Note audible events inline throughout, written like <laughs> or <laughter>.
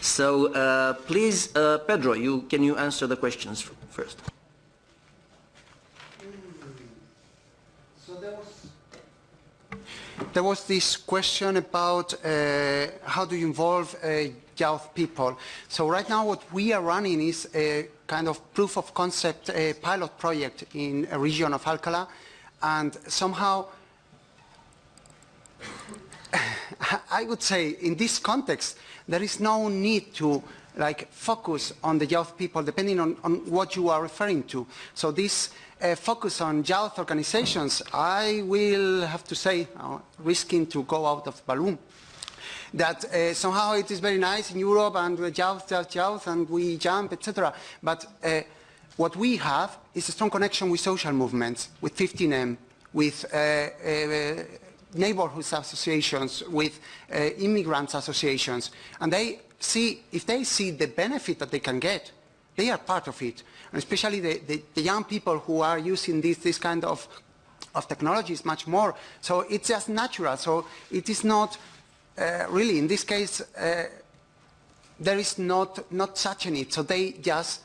So uh, please, uh, Pedro, you, can you answer the questions first? So there was, this question about uh, how do you involve uh, youth people. So right now what we are running is a kind of proof of concept pilot project in a region of Alcalá and somehow I would say in this context there is no need to like focus on the youth people depending on, on what you are referring to. So this uh, focus on youth organizations, I will have to say, uh, risking to go out of balloon, that uh, somehow it is very nice in Europe and uh, youth, youth, youth, and we jump, etc. But uh, what we have is a strong connection with social movements, with 15M, with uh, uh, neighborhoods associations, with uh, immigrants associations, and they see, if they see the benefit that they can get, they are part of it. And especially the, the, the young people who are using this, this kind of, of technologies much more. So it's just natural. So it is not uh, really, in this case, uh, there is not, not such a need. So they just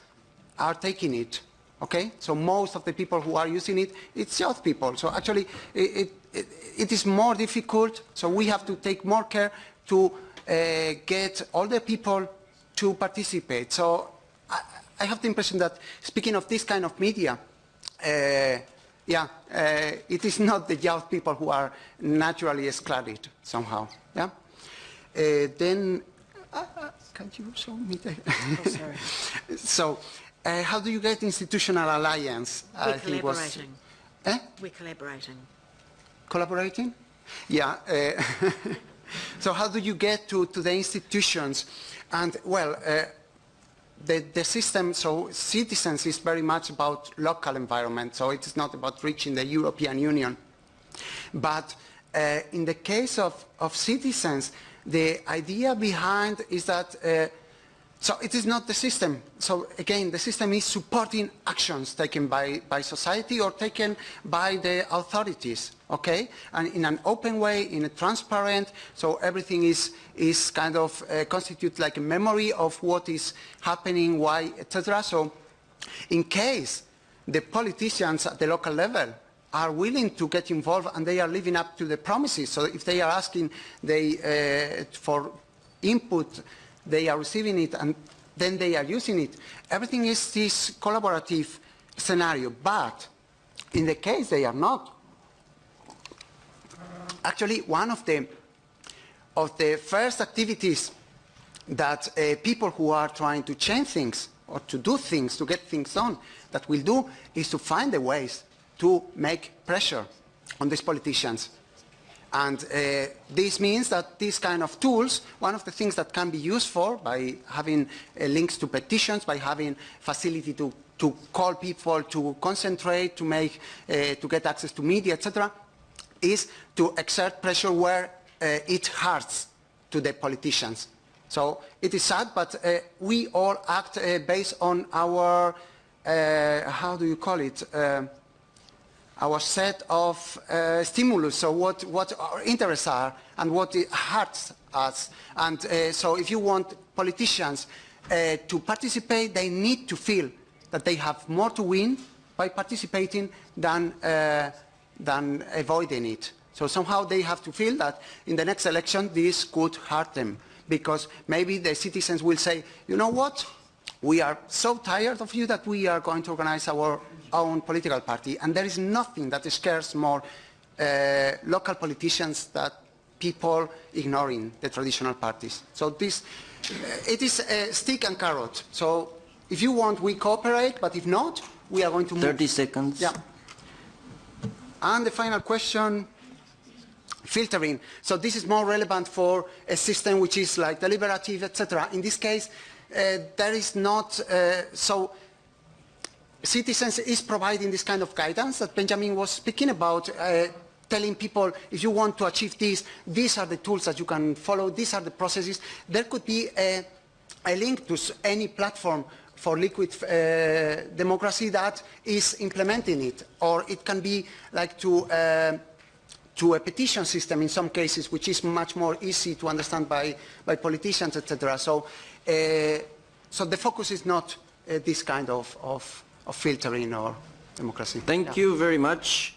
are taking it. Okay? So most of the people who are using it, it's youth people. So actually, it, it, it is more difficult. So we have to take more care to uh, get all the people to participate. So I, I, have the impression that speaking of this kind of media, uh, yeah, uh, it is not the young people who are naturally excluded somehow. Yeah. Uh, then, uh, uh, can you show me the? oh, sorry. <laughs> so, how do you get institutional alliance? We're I collaborating. Was, eh? We're collaborating. Collaborating? Yeah. <laughs> So how do you get to, to the institutions? And well, uh, the, the system, so citizens is very much about local environment, so it is not about reaching the European Union. But uh, in the case of, of citizens, the idea behind is that uh, so it is not the system. So again, the system is supporting actions taken by, by society or taken by the authorities, okay? And in an open way, in a transparent, so everything is, is kind of uh, constitute like a memory of what is happening, why, etc. So in case the politicians at the local level are willing to get involved and they are living up to the promises, so if they are asking they, uh, for input they are receiving it and then they are using it. Everything is this collaborative scenario, but in the case they are not, actually one of the, of the first activities that uh, people who are trying to change things or to do things, to get things done, that will do is to find the ways to make pressure on these politicians and uh, this means that these kind of tools, one of the things that can be used for by having uh, links to petitions, by having facility to, to call people to concentrate, to make, uh, to get access to media, etc., is to exert pressure where uh, it hurts to the politicians. So it is sad, but uh, we all act uh, based on our, how do you call it, our set of uh, stimulus, so what, what our interests are and what hurts us. And uh, so if you want politicians uh, to participate, they need to feel that they have more to win by participating than, uh, than avoiding it. So somehow they have to feel that in the next election this could hurt them because maybe the citizens will say, you know what, we are so tired of you that we are going to organize our own political party. And there is nothing that scares more uh, local politicians than people ignoring the traditional parties. So this, uh, it is a stick and carrot. So if you want, we cooperate, but if not, we are going to 30 move. seconds. Yeah. And the final question, filtering. So this is more relevant for a system which is like deliberative, etc. In this case, uh, there is not, uh, so citizens is providing this kind of guidance that Benjamin was speaking about, uh, telling people if you want to achieve this, these are the tools that you can follow, these are the processes. There could be a, a link to any platform for liquid uh, democracy that is implementing it, or it can be like to uh, to a petition system in some cases, which is much more easy to understand by, by politicians, etc. So, uh, so the focus is not uh, this kind of, of, of filtering or democracy. Thank Yeah. you very much.